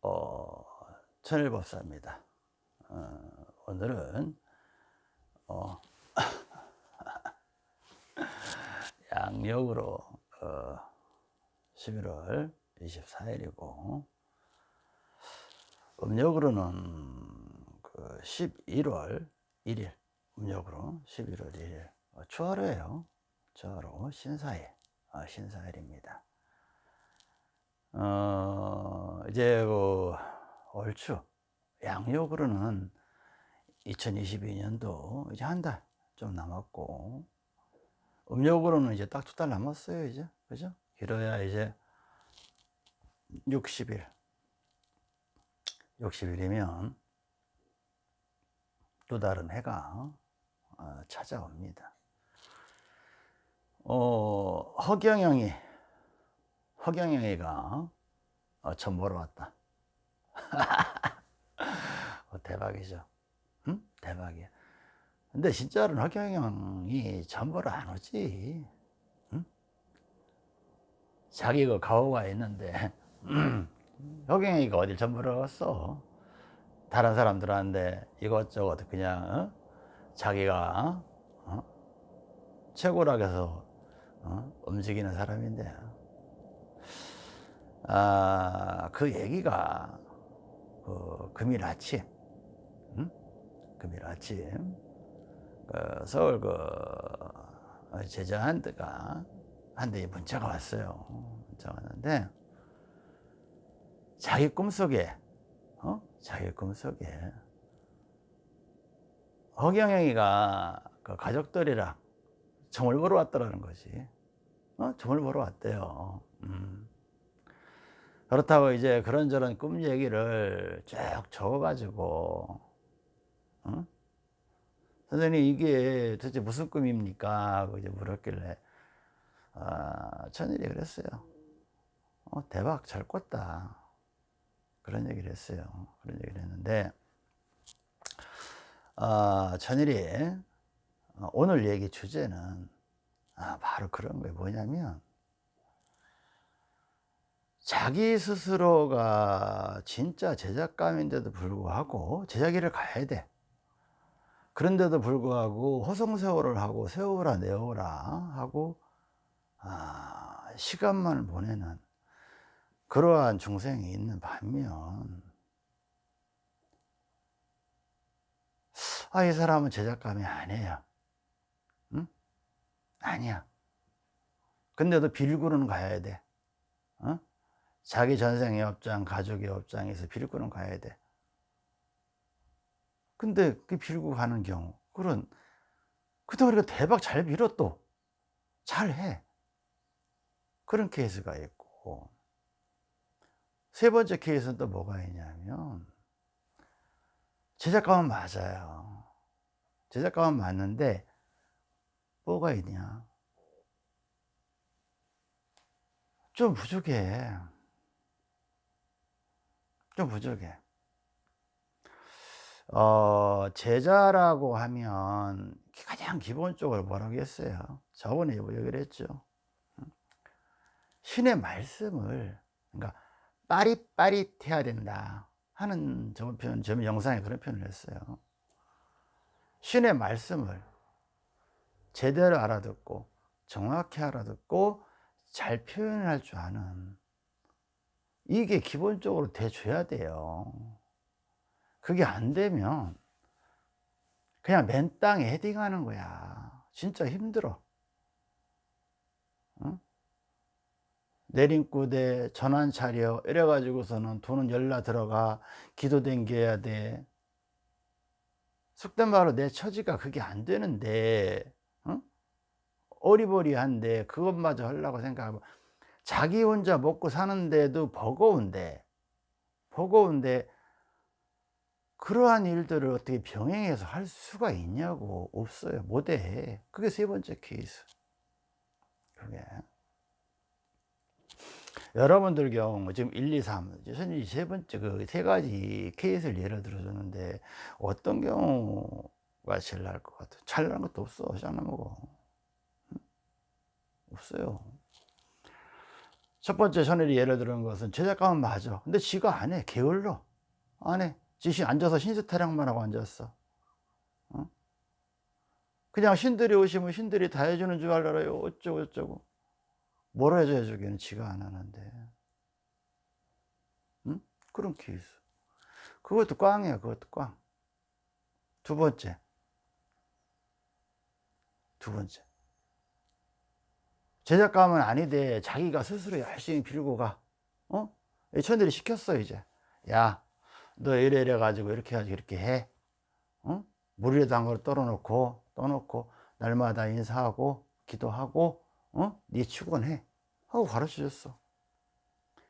어, 천일법사입니다. 어, 오늘은 어, 양력으로 어, 11월 24일이고 음력으로는 그 11월 1일 음력으로 11월 1일 어, 추하로예요. 추하로 신사일 어, 신사일입니다. 어, 이제 그 얼추 양력으로는 2022년도 이제 한 달 좀 남았고 음력으로는 이제 딱 두 달 남았어요 이제. 그죠? 길어야 이제 60일. 60일이면 또 다른 해가 어, 찾아옵니다. 어, 허경영이 허경영이가 어, 전 보러 왔다 어, 대박이죠 응? 대박이야 근데 진짜로는 허경영이 전 보러 안 오지 응? 자기 그 가오가 있는데 허경영이가 어딜 전 보러 갔어 다른 사람들한테 이것저것 그냥 어? 자기가 어? 최고라고 해서 어? 움직이는 사람인데 아, 그 얘기가 그 금일 아침 응? 금일 아침 그 서울 그 제자한테가 한테 문자가 왔어요 문자가 왔는데 자기 꿈속에 어? 자기 꿈속에 허경영이가 그 가족들이랑 점을 보러 왔더라는 거지 어? 점을 보러 왔대요 음. 그렇다고 이제 그런저런 꿈 얘기를 쭉 적어가지고 어? 선생님 이게 도대체 무슨 꿈입니까? 이제 물었길래 아, 천일이 그랬어요 어, 대박 잘 꿨다 그런 얘기를 했어요 그런 얘기를 했는데 아, 천일이 어, 오늘 얘기 주제는 아, 바로 그런 거예요 뭐냐면 자기 스스로가 진짜 제작감인데도 불구하고 제자기를 가야 돼 그런데도 불구하고 허송세월을 하고 세워라 내어라 하고 아, 시간만을 보내는 그러한 중생이 있는 반면 아, 이 사람은 제작감이 아니에요 응? 아니야 근데도 빌구는 가야 돼 어? 자기 전생의 업장, 가족의 업장에서 빌고는 가야 돼. 근데 그 빌고 가는 경우, 그런, 그동안 우리가 대박 잘 빌어 또. 잘 해. 그런 케이스가 있고. 세 번째 케이스는 또 뭐가 있냐면, 제작감은 맞아요. 제작감은 맞는데, 뭐가 있냐. 좀 부족해. 좀 부족해. 어, 제자라고 하면 가장 기본적으로 뭐라고 했어요? 저번에 얘기를 했죠. 신의 말씀을 그러니까 빠릿빠릿해야 된다 하는 저 표현, 저 영상에 그런 표현을 했어요. 신의 말씀을 제대로 알아듣고 정확히 알아듣고 잘 표현할 줄 아는 이게 기본적으로 돼줘야 돼요. 그게 안 되면 그냥 맨 땅에 헤딩하는 거야. 진짜 힘들어. 응? 내림구대 전환 차려 이래 가지고서는 돈은 열나 들어가. 기도 댕겨야 돼. 속된 말로 내 처지가 그게 안 되는데 응? 어리버리한데 그것마저 하려고 생각하고 자기 혼자 먹고 사는데도 버거운데 버거운데 그러한 일들을 어떻게 병행해서 할 수가 있냐고. 없어요. 못해. 그게 세 번째 케이스. 그게. 여러분들 경우 지금 1, 2, 3 선생님이 세 번째 그 세 가지 케이스를 예를 들어 줬는데 어떤 경우가 제일 나을 것 같아요? 잘 나는 것도 없어. 짱나 먹어 없어요 첫 번째 천일이 예를 들은 것은 제작감은 맞아 근데 지가 안해. 게을러. 안해. 지시 앉아서 신세 타령만 하고 앉았어. 어? 그냥 신들이 오시면 신들이 다 해주는 줄 알아요. 어쩌고 저쩌고. 뭘 해줘 해주기는 지가 안 하는데. 응? 그런 케이스. 그것도 꽝이야. 그것도 꽝 두 번째. 두 번째 제작감은 아니되 자기가 스스로 열심히 빌고 가 어? 천들이 시켰어 이제 야 너 이래 이래 가지고 이렇게 해가지고 이렇게 해 어? 물에도 한 걸 떨어놓고 떠놓고 날마다 인사하고 기도하고 어? 네 축원해 하고 가르쳐 줬어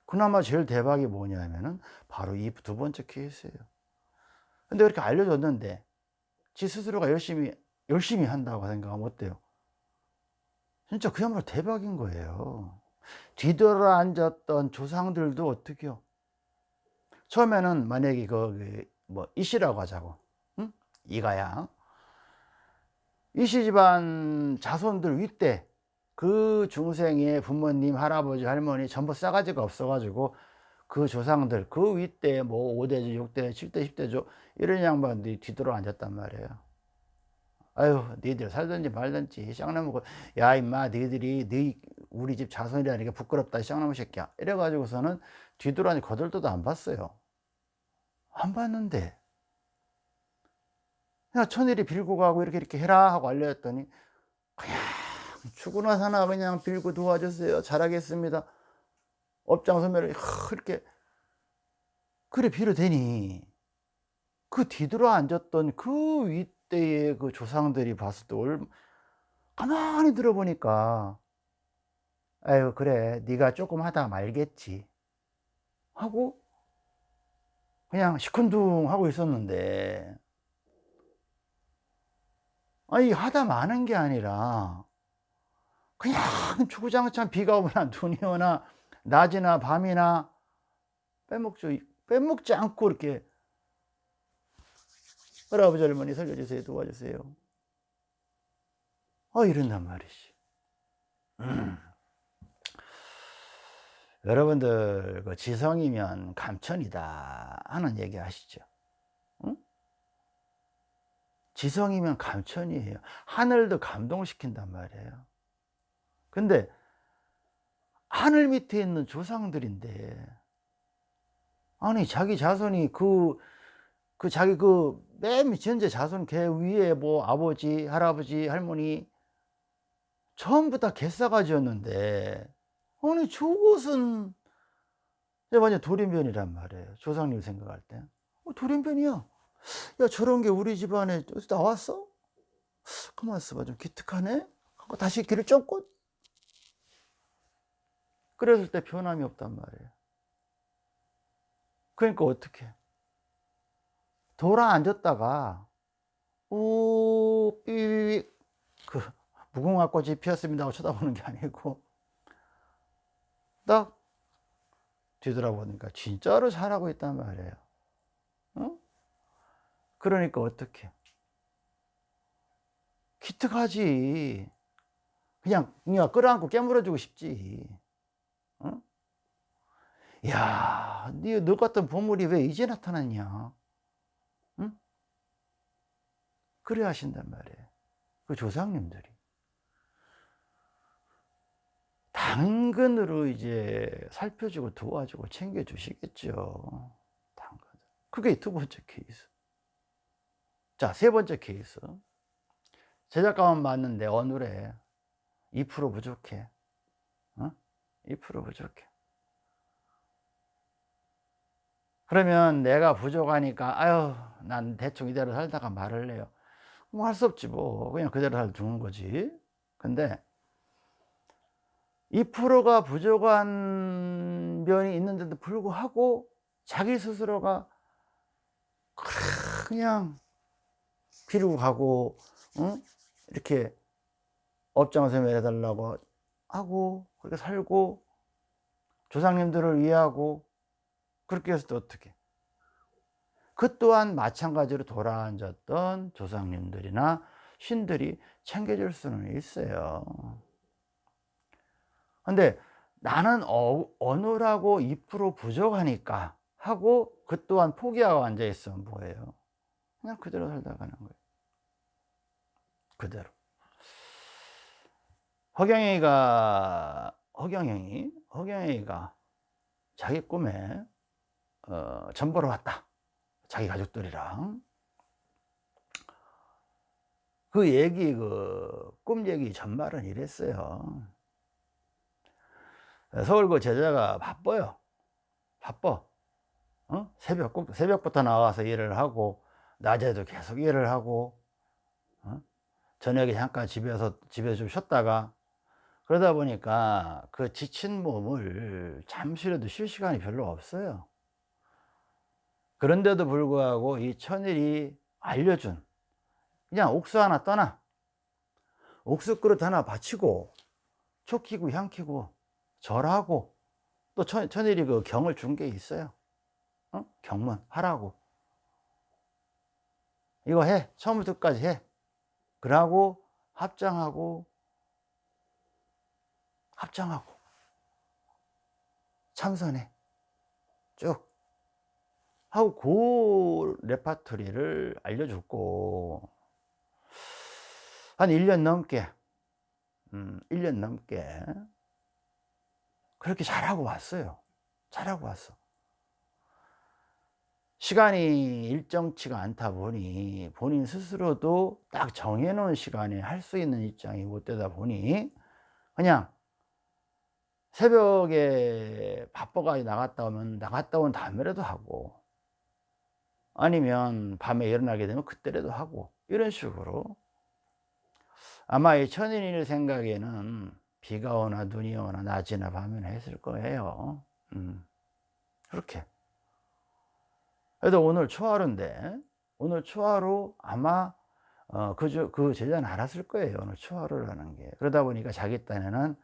그나마 제일 대박이 뭐냐면은 바로 이 두 번째 케이스예요 근데 그렇게 알려줬는데 지 스스로가 열심히 열심히 한다고 생각하면 어때요? 진짜 그야말로 대박인 거예요 뒤돌아 앉았던 조상들도 어떻게요? 처음에는 만약에 그뭐 이씨라고 하자고 응? 이가야 이씨 집안 자손들 윗대 그 중생의 부모님 할아버지 할머니 전부 싸가지가 없어 가지고 그 조상들 그 윗대 뭐 5대조 6대 7대 10대조 이런 양반들이 뒤돌아 앉았단 말이에요 아유 너희들 살든지 말든지 쌍나무고 야 임마 너희들이 너희 우리 집 자손이라니까 부끄럽다 쌍나무 새끼야. 이래 가지고서는 뒤돌아니 거들떠도 안 봤어요. 안 봤는데. 그냥 천일이 빌고 가고 이렇게 이렇게 해라 하고 알려줬더니 그냥 죽으나 사나 그냥 빌고 도와주세요. 잘하겠습니다. 업장소멸을 이렇게 그래 빌어대니. 그 뒤돌아 앉았던 그 윗 대의 그 조상들이 봤을 때 얼, 가만히 들어보니까 아유 그래 네가 조금 하다 말겠지. 하고 그냥 시큰둥 하고 있었는데 아니 하다 마는 게 아니라 그냥 주구장창 비가 오거나 눈이 오나 낮이나 밤이나 빼먹죠. 빼먹지 않고 이렇게 할아버지 할머니 살려주세요. 도와주세요. 어 이런단 말이지. 음. 여러분들 그 지성이면 감천이다 하는 얘기 하시죠? 응? 지성이면 감천이에요. 하늘도 감동시킨단 말이에요. 근데 하늘 밑에 있는 조상들인데 아니 자기 자손이 그, 그 자기 그 맨 현재 자손 걔 위에 뭐 아버지 할아버지 할머니 전부 다 개싸가지였는데 아니 저것은 완전 돌인변이란 말이에요 조상님 생각할 때. 어, 돌인변이야. 야 저런 게 우리 집안에 어디서 나왔어? 가만 있어봐 좀 기특하네? 하고 다시 길을 쫓고. 그랬을 때 변함이 없단 말이에요. 그러니까 어떻게 돌아 앉았다가 우삐그 무궁화꽃이 피었습니다 하고 쳐다보는 게 아니고 딱 뒤돌아보니까 진짜로 잘하고 있단 말이에요 어? 그러니까 어떻게 기특하지 그냥 그냥 끌어안고 깨물어주고 싶지 어? 야, 너 같은 보물이 왜 이제 나타났냐? 응? 그래 하신단 말이에요. 그 조상님들이. 당근으로 이제 살펴주고 도와주고 챙겨주시겠죠. 당근. 그게 두 번째 케이스. 자, 세 번째 케이스. 제작가만 맞는데 어느래 2% 부족해. 어? 2% 부족해. 그러면 내가 부족하니까 아유 난 대충 이대로 살다가 말을 해요 뭐 할 수 없지 뭐. 그냥 그대로 살 두는 거지. 근데 2%가 부족한 면이 있는데도 불구하고 자기 스스로가 그냥 비르고 가고 응? 이렇게 업장을 해달라고 하고 그렇게 살고 조상님들을 위하고 그렇게 해서 또 어떻게 그 또한 마찬가지로 돌아앉았던 조상님들이나 신들이 챙겨줄 수는 있어요 근데 나는 어, 어느라고 2% 부족하니까 하고 그 또한 포기하고 앉아 있으면 뭐예요? 그냥 그대로 살다 가는 거예요. 그대로. 허경영이가 허경영이 허경영이가 자기 꿈에 어, 전 보러 왔다. 자기 가족들이랑 그 얘기 그 꿈 얘기 전말은 이랬어요. 서울 그 제자가 바빠요. 바빠. 어? 새벽 꼭 새벽부터 나와서 일을 하고 낮에도 계속 일을 하고 어? 저녁에 잠깐 집에서 집에서 좀 쉬었다가 그러다 보니까 그 지친 몸을 잠시라도 쉴 시간이 별로 없어요. 그런데도 불구하고 이 천일이 알려준 그냥 옥수 하나 떠나. 옥수 그릇 하나 바치고 초 키고 향 키고 절하고 또 천, 천일이 그 경을 준 게 있어요. 어? 경문 하라고. 이거 해. 처음부터 끝까지 해. 그러고 합장하고 합장하고 참선해. 쭉 하고 그 레파토리를 알려줬고 한 1년 넘게 음, 1년 넘게 그렇게 잘하고 왔어요. 잘하고 왔어. 시간이 일정치가 않다 보니 본인 스스로도 딱 정해놓은 시간에 할 수 있는 입장이 못 되다 보니 그냥 새벽에 바빠가 나갔다 오면 나갔다 온 다음에라도 하고 아니면 밤에 일어나게 되면 그때라도 하고 이런 식으로. 아마 이 천인일 생각에는 비가 오나 눈이 오나 낮이나 밤이나 했을 거예요. 음, 그렇게. 그래도 오늘 초하루인데 오늘 초하루 아마 어, 그, 그 제자는 알았을 거예요 오늘 초하루라는 게. 그러다 보니까 자기 딴에는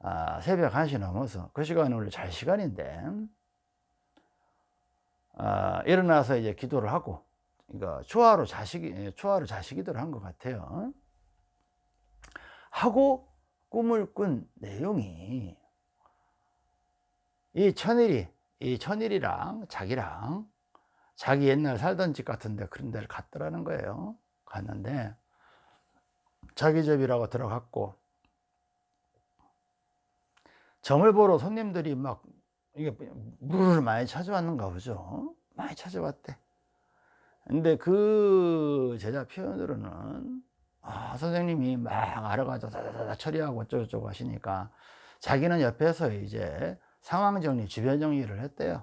아, 새벽 1시 넘어서 그 시간이 원래 잘 시간인데 아, 일어나서 이제 기도를 하고 그러니까 초하루 자식이 예, 초하루 자식이들 한 것 같아요. 하고 꿈을 꾼 내용이 이 천일이 이 천일이랑 자기랑 자기 옛날 살던 집 같은데 그런 데를 갔더라는 거예요. 갔는데 자기 집이라고 들어갔고 점을 보러 손님들이 막 이게 물을 많이 찾아왔는가 보죠 많이 찾아왔대 근데 그 제자 표현으로는 아, 선생님이 막 알아가지고 다다다 처리하고 어쩌고저쩌고 하시니까 자기는 옆에서 이제 상황 정리, 주변 정리를 했대요.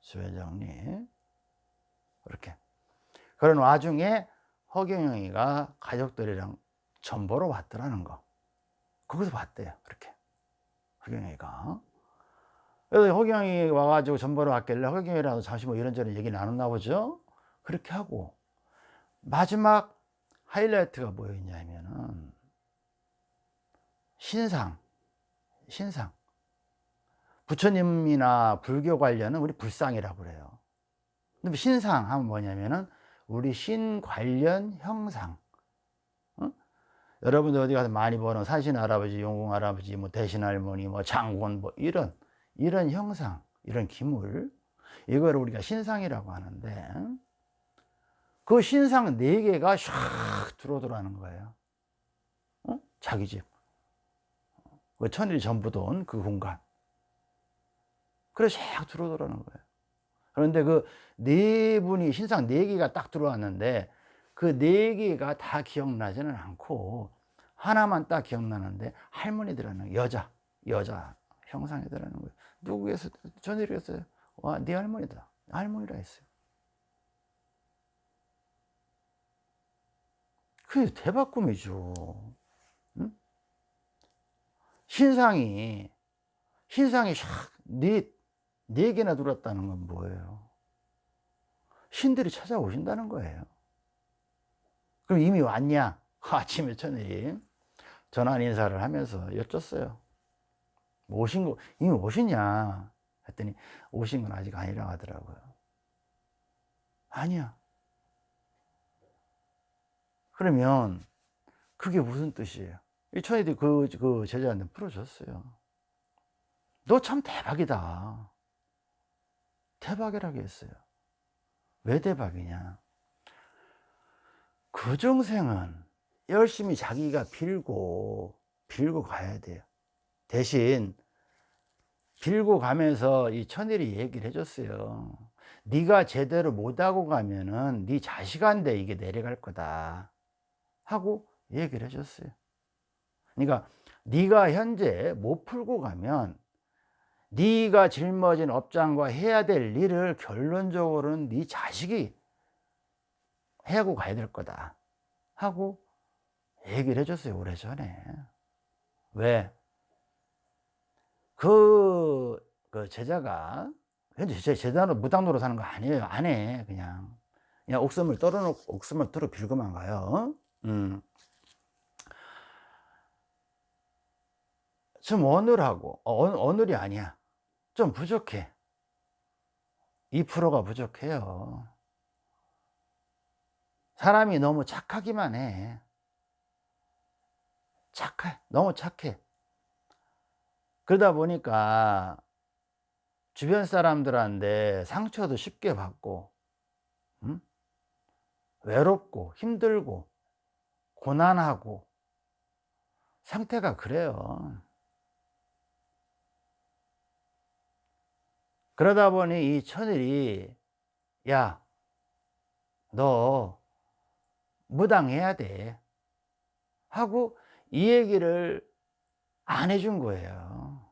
주변 정리. 그렇게. 그런 와중에 허경영이가 가족들이랑 전보러 왔더라는 거. 거기서 봤대요. 그렇게. 허경영이가. 그래서 허경영이 와가지고 전보러 왔길래 허경영이라도 잠시 뭐 이런저런 얘기 나눴나 보죠. 그렇게 하고 마지막 하이라이트가 뭐였냐면은 신상 신상 부처님이나 불교 관련은 우리 불상이라고 그래요 근데 신상 하면 뭐냐면은 우리 신 관련 형상 어? 여러분들 어디 가서 많이 보는 산신 할아버지 용궁 할아버지 뭐 대신 할머니 뭐 장군 뭐 이런 이런 형상 이런 기물 이걸 우리가 신상이라고 하는데 그 신상 네 개가 샥 들어오더라는 거예요. 어? 자기 집. 그 천일 전부 돈 그 공간. 그래 샥 들어오더라는 거예요. 그런데 그 네 분이 신상 네 개가 딱 들어왔는데 그 네 개가 다 기억나지는 않고 하나만 딱 기억나는데 할머니들하는 여자, 여자 형상이더라는 거예요. 누구에서 전일이었어요? 와, 네 할머니다. 할머니라 했어요. 그게 대박 꿈이죠. 응? 신상이, 신상이 네, 네 개나 들었다는 건 뭐예요? 신들이 찾아오신다는 거예요. 그럼 이미 왔냐? 아침에 천일이 전환 인사를 하면서 여쭸어요. 오신 거, 이미 오셨냐? 했더니 오신 건 아직 아니라 하더라고요. 아니야. 그러면 그게 무슨 뜻이에요? 이 천이들이 그, 그 제자한테 풀어줬어요. 너 참 대박이다. 대박이라고 했어요. 왜 대박이냐? 그 중생은 열심히 자기가 빌고 빌고 가야 돼요. 대신 빌고 가면서 이 천일이 얘기를 해줬어요. 네가 제대로 못하고 가면은 네 자식한테 이게 내려갈 거다 하고 얘기를 해줬어요. 그러니까 네가 현재 못 풀고 가면 네가 짊어진 업장과 해야 될 일을 결론적으로는 네 자식이 해고 가야 될 거다 하고 얘기를 해줬어요 오래전에 왜? 그, 그 제자가 현재 제 제자로 무당노로 사는 거 아니에요 안 해 그냥. 그냥 옥섬을 떨어놓고 옥섬을 털어 빌고만 가요. 음. 좀 어눌하고 어, 어눌이 아니야. 좀 부족해. 2%가 부족해요. 사람이 너무 착하기만 해. 착해 너무 착해 그러다 보니까 주변 사람들한테 상처도 쉽게 받고 음? 외롭고 힘들고 고난하고 상태가 그래요 그러다 보니 이 천일이 야 너 무당해야 돼 하고 이 얘기를 안 해준 거예요.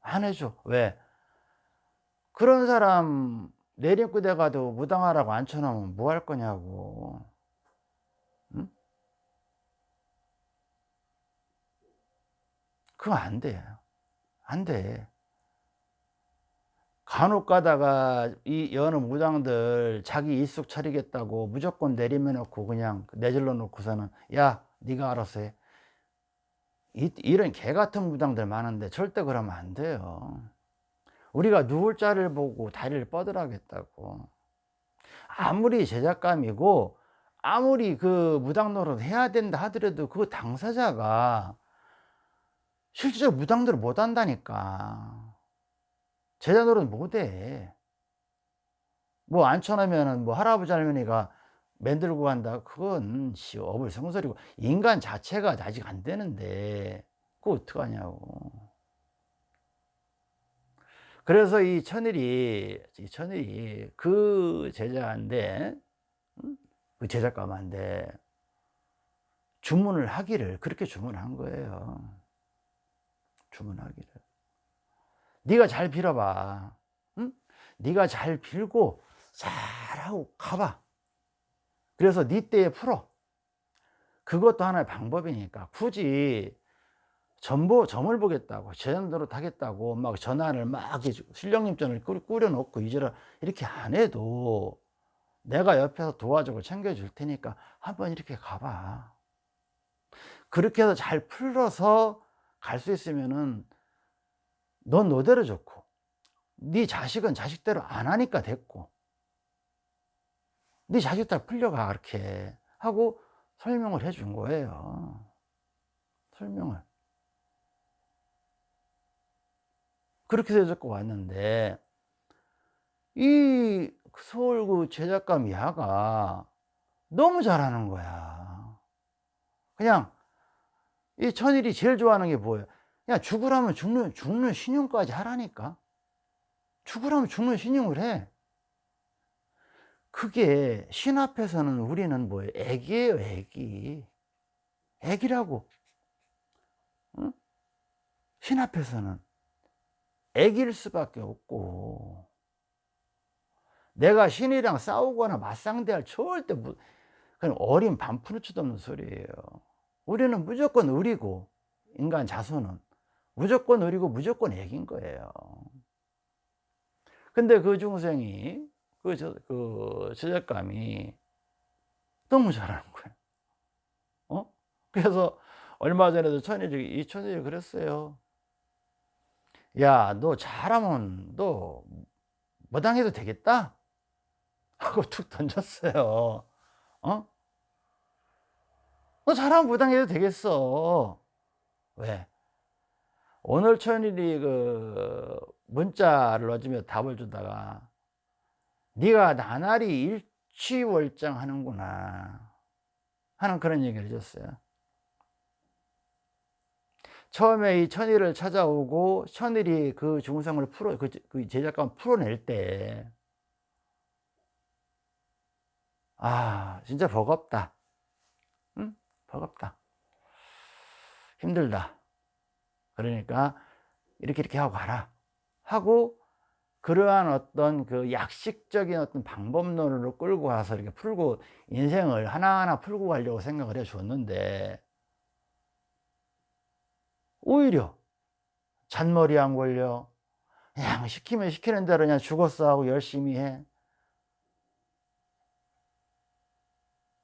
안 해줘. 왜? 그런 사람 내림구대 가도 무당하라고 앉혀놓으면 뭐 할 거냐고. 응? 그거 안 돼요 안돼. 간혹 가다가 이 여느 무당들 자기 일숙 차리겠다고 무조건 내리면 놓고 그냥 내질러 놓고서는 야 네가 알아서 해 이, 이런 개 같은 무당들 많은데 절대 그러면 안 돼요. 우리가 누울 자를 보고 다리를 뻗으라겠다고. 아무리 제작감이고 아무리 그 무당 노릇 해야 된다 하더라도 그 당사자가 실제로 무당들을 못 한다니까. 제자 노릇 못해. 뭐 앉혀놓으면 뭐 할아버지 할머니가 만들고 간다. 그건 씨 어불성설이고 인간 자체가 아직 안 되는데 그거 어떡하냐고. 그래서 이 천일이 이 천일이 그 제자인데 그 제작감한데 주문을 하기를 그렇게 주문한 거예요. 주문하기를. 네가 잘 빌어봐. 응? 네가 잘 빌고 잘하고 가봐 그래서 네 때에 풀어. 그것도 하나의 방법이니까 굳이 전보 점을 보겠다고 제자노릇 하겠다고 막 전환을 막 실령님전을 꾸려 놓고 이제를 이렇게 안 해도 내가 옆에서 도와주고 챙겨줄 테니까 한번 이렇게 가봐. 그렇게 해서 잘 풀어서 갈 수 있으면은 넌 너대로 좋고 네 자식은 자식대로 안 하니까 됐고 네 자식들 풀려가 그렇게 하고 설명을 해 준 거예요. 설명을. 그렇게 데리고 왔는데 이 서울 그 제작감 야가 너무 잘하는 거야. 그냥 이 천일이 제일 좋아하는 게 뭐예요? 야 죽으라면 죽는, 죽는 신용까지 하라니까. 죽으라면 죽는 신용을 해 그게 신 앞에서는 우리는 뭐예요 애기예요 애기. 애기라고. 응? 신 앞에서는 애기일 수밖에 없고. 내가 신이랑 싸우거나 맞상대할 절대 그냥 어린 반푸르치도 없는 소리예요. 우리는 무조건 의리고 인간 자손은 무조건 의리고 무조건 애긴 거예요. 근데 그 중생이 그, 저, 그 제작감이 너무 잘하는 거예요 어? 그래서 얼마 전에도 천일이 이 천일이 그랬어요 야 너 잘하면 너 무당해도 되겠다 하고 툭 던졌어요 어? 너 잘하면 무당해도 되겠어 왜? 오늘 천일이 그 문자를 넣어주며 답을 주다가 네가 나날이 일취월장하는구나 하는 그런 얘기를 해줬어요. 처음에 이 천일을 찾아오고 천일이 그 중성을 풀어 그, 그 제작감 풀어낼 때 아, 진짜 버겁다. 응? 버겁다. 힘들다. 그러니까 이렇게 이렇게 하고 가라. 하고 그러한 어떤 그 약식적인 어떤 방법론으로 끌고 와서 이렇게 풀고 인생을 하나하나 풀고 가려고 생각을 해 줬는데 오히려 잔머리 안 걸려. 그냥 시키면 시키는 대로 그냥 죽었어 하고 열심히 해.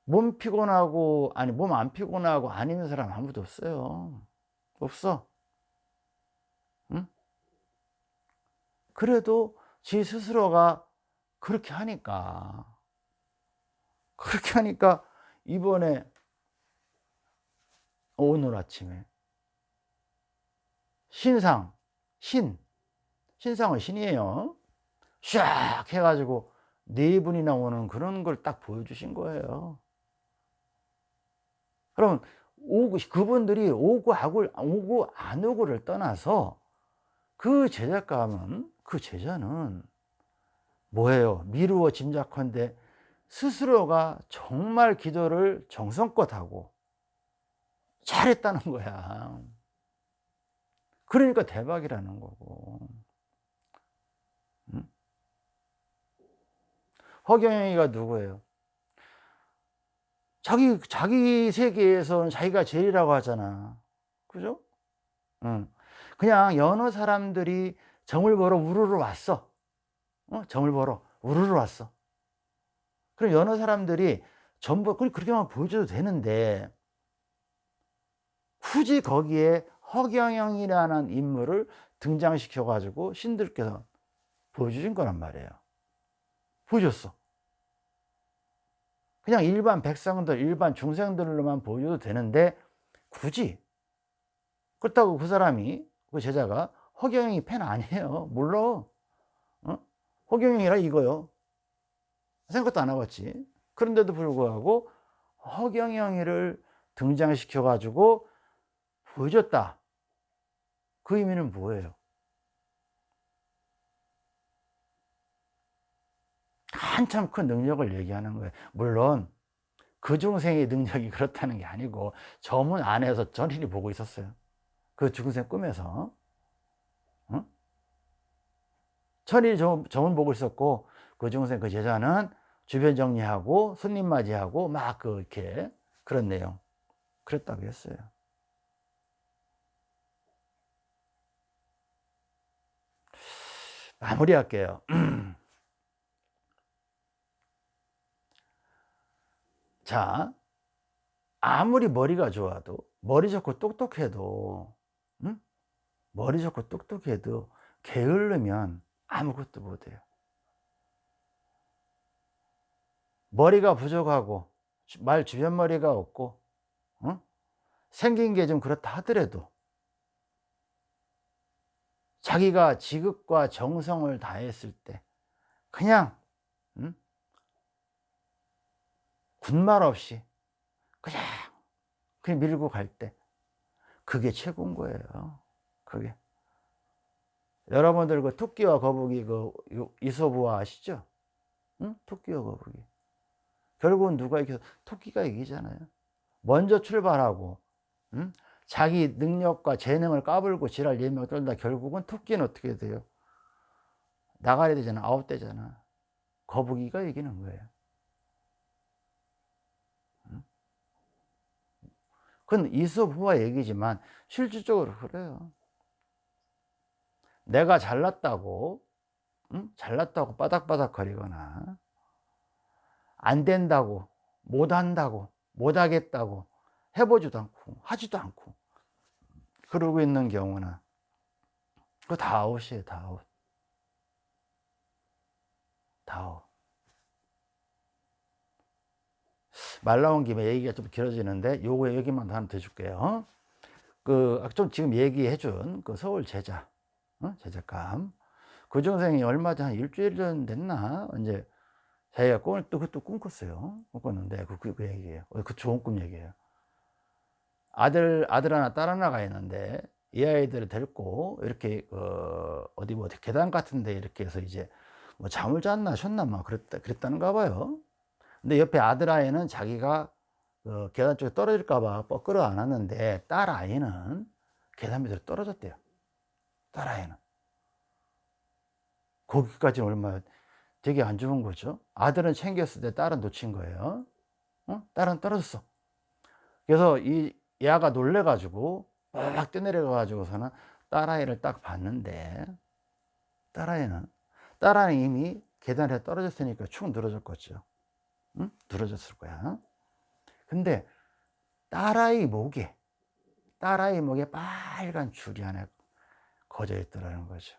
몸 피곤하고 아니 몸 안 피곤하고 아니는 사람 아무도 없어요. 없어 그래도 지 스스로가 그렇게 하니까. 그렇게 하니까 이번에 오늘 아침에 신상 신 신상은 신이에요. 샥 해가지고 네 분이 나 오는 그런 걸 딱 보여주신 거예요. 그럼 오고 그분들이 오고 하고 오고 안 오고를 떠나서 그 제작감은 그 제자는 뭐예요? 미루어 짐작컨대 스스로가 정말 기도를 정성껏 하고 잘했다는 거야. 그러니까 대박이라는 거고. 응? 허경영이가 누구예요? 자기, 자기 세계에서는 자기가 제일이라고 하잖아. 그죠? 응. 그냥 여느 사람들이 정을 보러 우르르 왔어. 어? 정을 보러 우르르 왔어. 그럼 여느 사람들이 전부, 그렇게만 보여줘도 되는데, 굳이 거기에 허경영이라는 인물을 등장시켜 가지고 신들께서 보여주신 거란 말이에요. 보여줬어. 그냥 일반 백성들, 일반 중생들로만 보여도 되는데 굳이 그렇다고 그 사람이 그 제자가 허경영이 팬 아니에요. 몰라. 어? 허경영이라 이거요. 생각도 안 하겠지. 그런데도 불구하고 허경영이를 등장시켜 가지고 보여줬다. 그 의미는 뭐예요? 한참 큰 능력을 얘기하는 거예요. 물론 그 중생의 능력이 그렇다는 게 아니고 저 문 안에서 전인이 보고 있었어요. 그 중생 꿈에서 응? 천일이 저문 보고 있었고 그 중생 그 제자는 주변 정리하고 손님 맞이하고 막그 이렇게 그런 내용 그랬다고 했어요. 마무리할게요. 자, 아무리 머리가 좋아도 머리 좋고 똑똑해도 응? 머리 좋고 똑똑해도 게을르면 아무것도 못해요. 머리가 부족하고 말 주변 머리가 없고 응? 생긴 게 좀 그렇다 하더라도 자기가 지극과 정성을 다했을 때 그냥 응? 군말 없이 그냥 그냥 밀고 갈 때 그게 최고인 거예요. 그게 여러분들 그 토끼와 거북이 그 이소부화 아시죠? 응? 토끼와 거북이 결국은 누가 이겨? 토끼가 이기잖아요. 먼저 출발하고 응? 자기 능력과 재능을 까불고 지랄 예명 떨다 결국은 토끼는 어떻게 돼요? 나가야 되잖아. 아웃되잖아. 거북이가 이기는 거예요. 그건 이솝우화 얘기지만 실질적으로 그래요. 내가 잘났다고 응? 잘났다고 바득바득 거리거나 안 된다고 못한다고 못하겠다고 해보지도 않고 하지도 않고 그러고 있는 경우는 그거 다 아웃이에요 다 아웃. 다 아웃. 말 나온 김에 얘기가 좀 길어지는데 요거 얘기만 하나 더 줄게요. 그, 좀 지금 얘기해 준 그 서울 제자, 어? 제자감. 그 중생이 얼마 전, 한 일주일 전 됐나? 이제 자기가 꿈을 또, 그것도 꿈꿨어요. 꿈꿨는데, 그, 그, 그 얘기예요. 어, 그 좋은 꿈 얘기예요. 아들, 아들 하나, 딸 하나가 있는데, 이 아이들을 데리고, 이렇게, 어, 어디 뭐, 계단 같은데 이렇게 해서 이제, 뭐 잠을 잤나, 쉬었나, 막 그랬다, 그랬다는가 봐요. 근데 옆에 아들 아이는 자기가 그 계단 쪽에 떨어질까봐 뻐끌어 안았는데, 딸 아이는 계단 밑으로 떨어졌대요. 딸 아이는. 거기까지 얼마, 되게 안 좋은 거죠. 아들은 챙겼을 때 딸은 놓친 거예요. 어? 딸은 떨어졌어. 그래서 이 얘가 놀래가지고 막 뛰어내려가가지고서는 딸아이를 딱 봤는데 딸아이는 딸아이는 이미 계단에 떨어졌으니까 축 늘어졌겠죠. 응? 늘어졌을 거야. 근데 딸아이 목에 딸아이 목에 빨간 줄이 하나 거져 있더라는 거죠.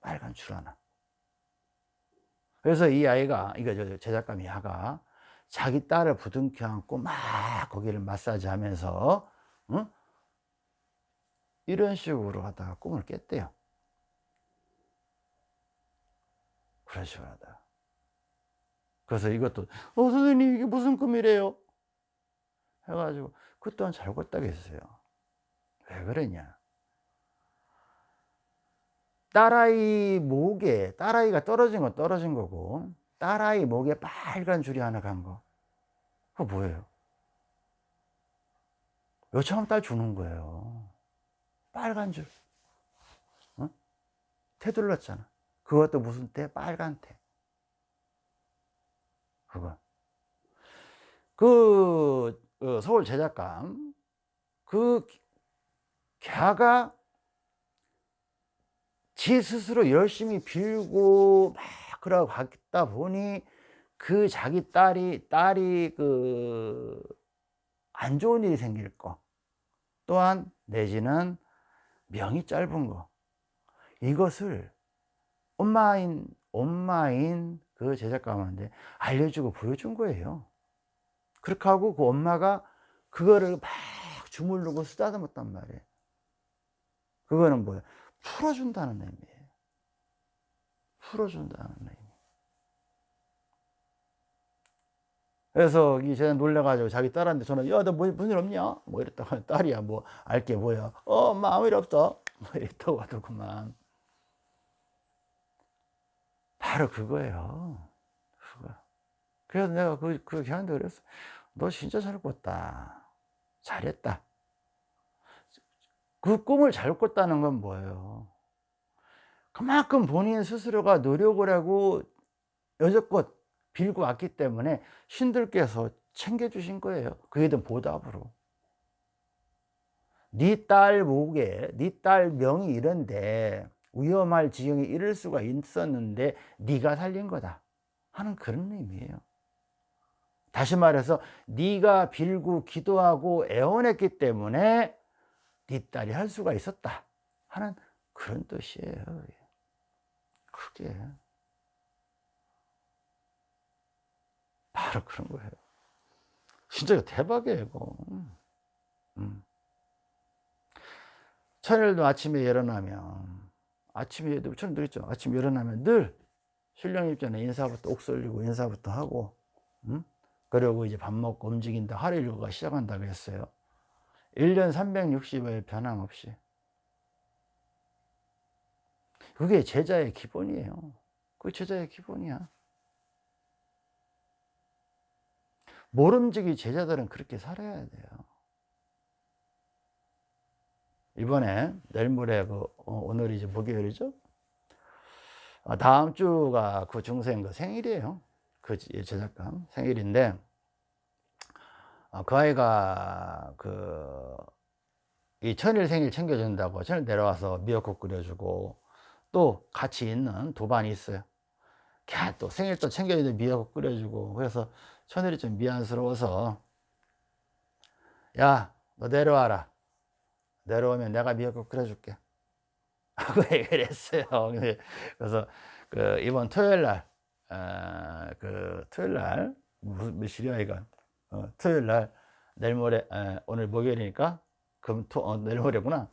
빨간 줄 하나. 그래서 이 아이가, 이거 제작가 미아가 자기 딸을 부둥켜 안고 막 거기를 마사지 하면서, 응? 이런 식으로 하다가 꿈을 깼대요. 그런 식으로 하다. 그래서 이것도, 어, 선생님, 이게 무슨 꿈이래요? 해가지고, 그 또한 잘 꿨다고 했어요. 왜 그러냐? 딸아이 목에 딸아이가 떨어진 건 떨어진 거고 딸아이 목에 빨간 줄이 하나 간 거. 그거 뭐예요? 요청하면 딸 주는 거예요. 빨간 줄. 어? 태 둘렀잖아. 그것도 무슨 태? 빨간 태. 그거. 그, 그 서울 제작감, 그, 걔가 지 스스로 열심히 빌고 막 그러고 갔다 보니 그 자기 딸이 딸이 그 안 좋은 일이 생길 거. 또한 내지는 명이 짧은 거. 이것을 엄마인 엄마인 그 제작가한테 알려주고 보여준 거예요. 그렇게 하고 그 엄마가 그거를 막 주물르고 쓰다듬었단 말이에요 그거는 뭐야 풀어준다는 의미예요. 풀어준다는 의미. 그래서 이 제가 놀래가지고 자기 딸한테 전화, 야, 너 뭐, 무슨 일 없냐? 뭐 이랬다가 딸이야, 뭐, 알게 뭐야. 어, 엄마 아무 일 없어. 뭐 이랬다고 하더구만. 바로 그거예요. 그거. 그래서 내가 그, 그 걔한테 그랬어. 너 진짜 잘 꿨다. 잘했다. 그 꿈을 잘 꿨다는 건 뭐예요? 그만큼 본인 스스로가 노력을 하고 여태껏 빌고 왔기 때문에 신들께서 챙겨주신 거예요. 그에 대한 보답으로. 네 딸 목에 네 딸 명이 이런데 위험할 지경에 이를 수가 있었는데 네가 살린 거다 하는 그런 의미예요. 다시 말해서 네가 빌고 기도하고 애원했기 때문에 네 딸이 할 수가 있었다 하는 그런 뜻이에요. 그게 바로 그런 거예요. 진짜 대박이에요. 이거. 음. 천일도 아침에 일어나면 아침에 처럼 들었죠. 아침에 일어나면 늘 신령 입전에 인사부터 옥 설리고 인사부터 하고 음? 그리고 이제 밥 먹고 움직인다 하루 일과가 시작한다고 했어요. 1년 360일 변함없이. 그게 제자의 기본이에요. 그 제자의 기본이야. 모름지기 제자들은 그렇게 살아야 돼요. 이번에 내일 모레 그 어, 오늘 이제 목요일이죠. 아, 다음 주가 그 중생 그 생일이에요. 그 제작감 생일인데 어, 그 아이가 그 이 천일 생일 챙겨준다고 천일 내려와서 미역국 끓여주고 또 같이 있는 두 반이 있어요. 걔 또 생일 또 챙겨주는데 미역국 끓여주고 그래서 천일이 좀 미안스러워서 야 너 내려와라 내려오면 내가 미역국 끓여줄게 하고 얘기를 했어요. 그래서 그 이번 토요일 날, 어, 그 토요일 날, 무슨 며칠이야, 이건? 어, 토요일 날 내일 모레 에, 오늘 목요일이니까 금토 어, 내일 모레구나.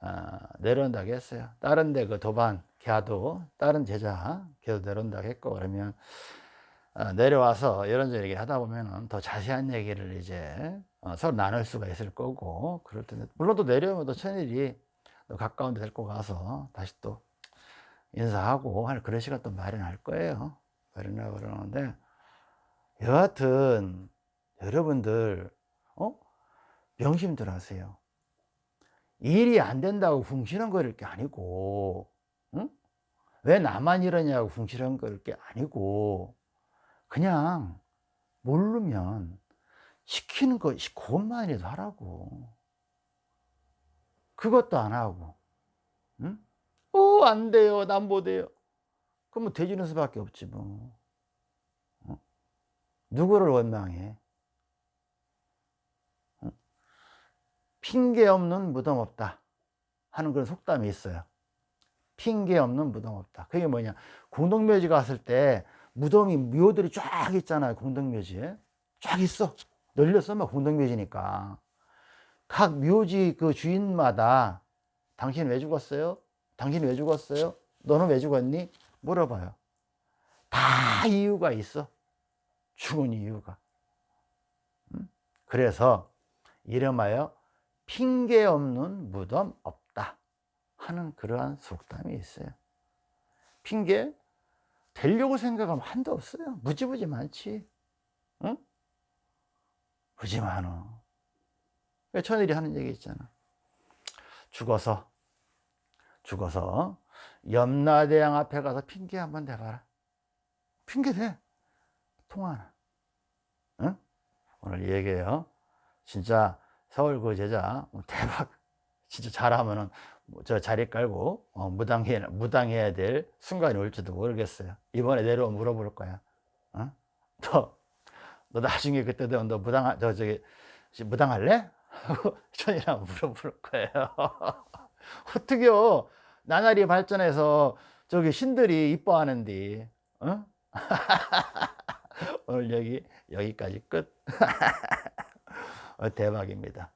아, 내려온다고 했어요. 다른 데 그 도반 걔도 다른 제자 걔도 내려온다고 했고 그러면 어, 내려와서 이런저런 얘기 하다 보면은 더 자세한 얘기를 이제 어, 서로 나눌 수가 있을 거고 그럴 텐데. 물론 또 내려오면 또 천일이 또 가까운 데 데리고 가서 다시 또 인사하고 할 그런 시간 또 마련할 거예요. 마련하고 그러는데 여하튼 여러분들 어? 명심들 하세요 일이 안 된다고 궁시렁거릴 게 아니고 응? 왜 나만 이러냐고 궁시렁거릴 게 아니고 그냥 모르면 시키는 거 그것만이라도 하라고 그것도 안 하고 응? 어, 안 돼요 난 못 해요 그러면 돼지는 수밖에 없지 뭐 어? 누구를 원망해 핑계 없는 무덤 없다 하는 그런 속담이 있어요. 핑계 없는 무덤 없다. 그게 뭐냐? 공동묘지 갔을 때 무덤이 묘들이 쫙 있잖아요 공동묘지에 쫙 있어. 널렸어 막 공동묘지니까. 각 묘지 그 주인마다 당신 왜 죽었어요? 당신 왜 죽었어요? 너는 왜 죽었니? 물어봐요. 다 이유가 있어. 죽은 이유가. 그래서 이름하여 핑계 없는 무덤 없다 하는 그러한 속담이 있어요. 핑계 되려고 생각하면 한도 없어요. 무지무지 많지. 응? 무지 많어. 천일이 하는 얘기 있잖아. 죽어서 죽어서 염라대왕 앞에 가서 핑계 한번 대봐라. 핑계 대. 통하나. 응? 오늘 얘기해요. 진짜 서울 그 제자 뭐 대박 진짜 잘하면은 뭐저 자리 깔고 어, 무당해, 무당해야 될 순간이 올지도 모르겠어요 이번에 내려오면 물어볼 거야 어? 너, 너 나중에 그때 되면 너 무당 저 저기 무당할래? 하고 천이랑 물어볼 거예요 어떻게요 나날이 발전해서 저기 신들이 이뻐하는데 어? 오늘 여기 여기까지 끝 어, 대박입니다